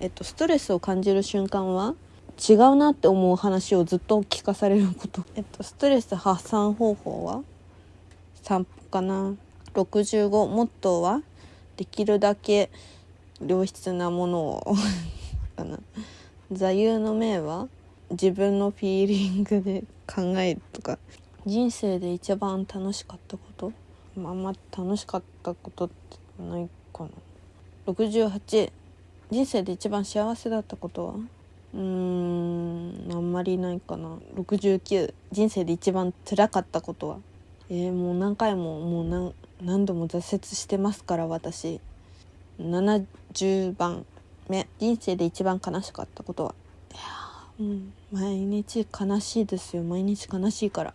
えっと、ストレスを感じる瞬間は違うなって思う話をずっと聞かされること。えっと、ストレス発散方法は散歩かな。65モットーはできるだけ良質なものを かな。座右の銘は自分のフィーリングで考えるとか人生で一番楽しかったことあんま楽しかったことってないかな68人生で一番幸せだったことは？うーんあんまりないかな。69人生で一番辛かったことは？えー、もう何回ももう何何度も挫折してますから私。70番目。人生で一番悲しかったことは？いやうん。毎日悲しいですよ。毎日悲しいから。